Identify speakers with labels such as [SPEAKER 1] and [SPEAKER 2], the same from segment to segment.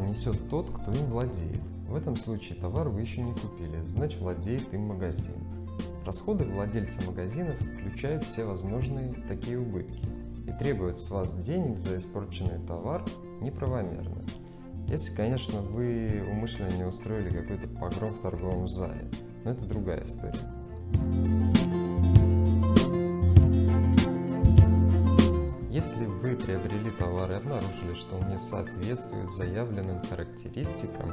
[SPEAKER 1] несет тот, кто им владеет. В этом случае товар вы еще не купили, значит владеет им магазин. Расходы владельца магазинов включают все возможные такие убытки и требуют с вас денег за испорченный товар неправомерно. Если, конечно, вы умышленно не устроили какой-то погром в торговом зале, но это другая история. Если вы приобрели товар и обнаружили, что он не соответствует заявленным характеристикам,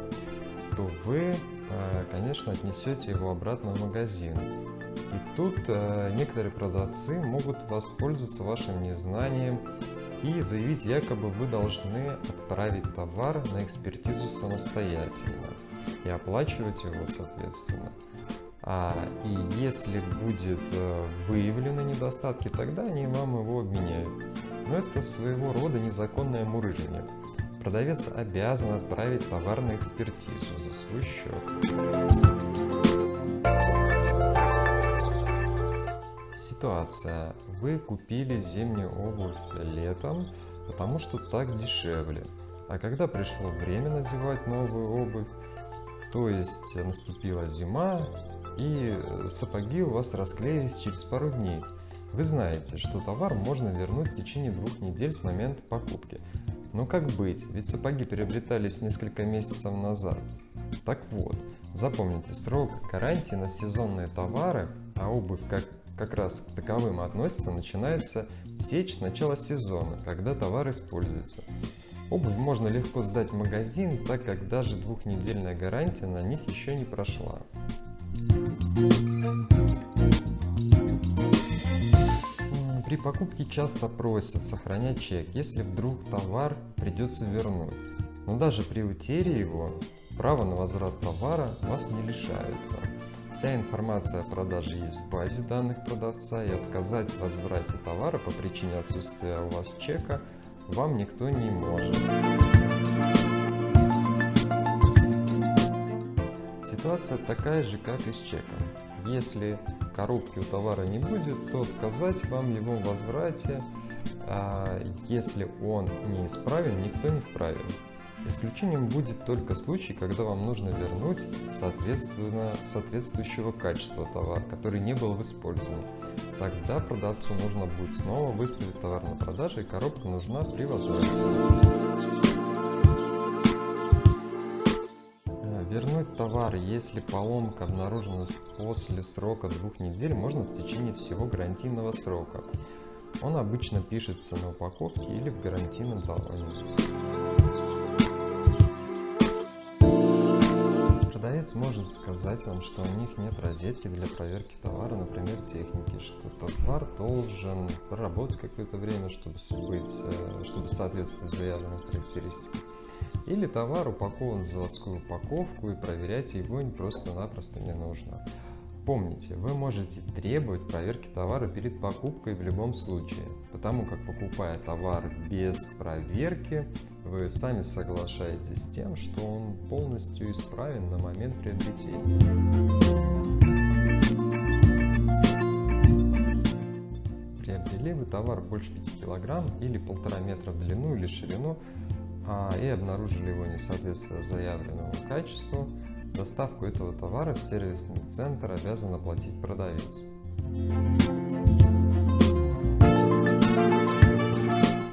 [SPEAKER 1] то вы, э, конечно, отнесете его обратно в магазин. И тут э, некоторые продавцы могут воспользоваться вашим незнанием и заявить, якобы вы должны отправить товар на экспертизу самостоятельно и оплачивать его соответственно. А, и если будет э, выявлены недостатки, тогда они вам его обменяют. Но это своего рода незаконное мурыжение. Продавец обязан отправить товар на экспертизу за свой счет. Ситуация. Вы купили зимнюю обувь летом, потому что так дешевле. А когда пришло время надевать новую обувь, то есть наступила зима, и сапоги у вас расклеились через пару дней. Вы знаете, что товар можно вернуть в течение двух недель с момента покупки. Но как быть, ведь сапоги приобретались несколько месяцев назад. Так вот, запомните, срок гарантии на сезонные товары, а обувь как, как раз к таковым относится, начинается течь с начала сезона, когда товар используется. Обувь можно легко сдать в магазин, так как даже двухнедельная гарантия на них еще не прошла. При покупке часто просят сохранять чек, если вдруг товар придется вернуть. Но даже при утере его, право на возврат товара вас не лишается. Вся информация о продаже есть в базе данных продавца и отказать в возврате товара по причине отсутствия у вас чека вам никто не может. Ситуация такая же, как и с чеком. Если коробки у товара не будет, то отказать вам его в возврате, а если он неисправен, никто не вправе. Исключением будет только случай, когда вам нужно вернуть соответственно соответствующего качества товар, который не был использован. Тогда продавцу нужно будет снова выставить товар на продажу и коробка нужна при возврате. Вернуть товар, если поломка обнаружена после срока двух недель, можно в течение всего гарантийного срока. Он обычно пишется на упаковке или в гарантийном талоне. Продавец может сказать вам, что у них нет розетки для проверки товара, например, техники, что товар должен проработать какое-то время, чтобы, быть, э, чтобы соответствовать заявленным характеристикам. Или товар упакован в заводскую упаковку и проверять его просто-напросто не нужно. Помните, вы можете требовать проверки товара перед покупкой в любом случае, потому как покупая товар без проверки, вы сами соглашаетесь с тем, что он полностью исправен на момент приобретения. Приобрели вы товар больше 5 кг или 1,5 метра в длину или ширину, а, и обнаружили его несоответствие заявленному качеству, доставку этого товара в сервисный центр обязан оплатить продавец.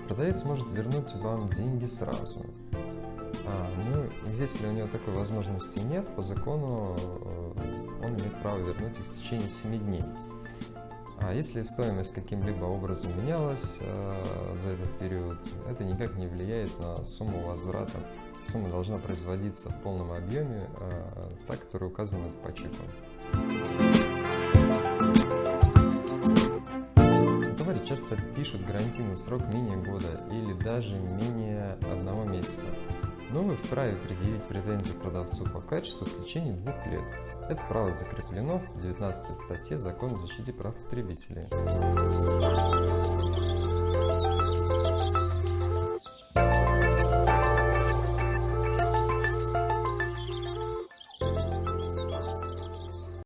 [SPEAKER 1] Продавец может вернуть вам деньги сразу. А, ну, если у него такой возможности нет, по закону э, он имеет право вернуть их в течение 7 дней. А если стоимость каким-либо образом менялась э, за этот период, это никак не влияет на сумму возврата. Сумма должна производиться в полном объеме, э, так, которая указана по чеку. Товары часто пишут гарантийный срок менее года или даже менее одного месяца но вы вправе предъявить претензию продавцу по качеству в течение двух лет. Это право закреплено в 19 статье Закона о защите прав потребителей.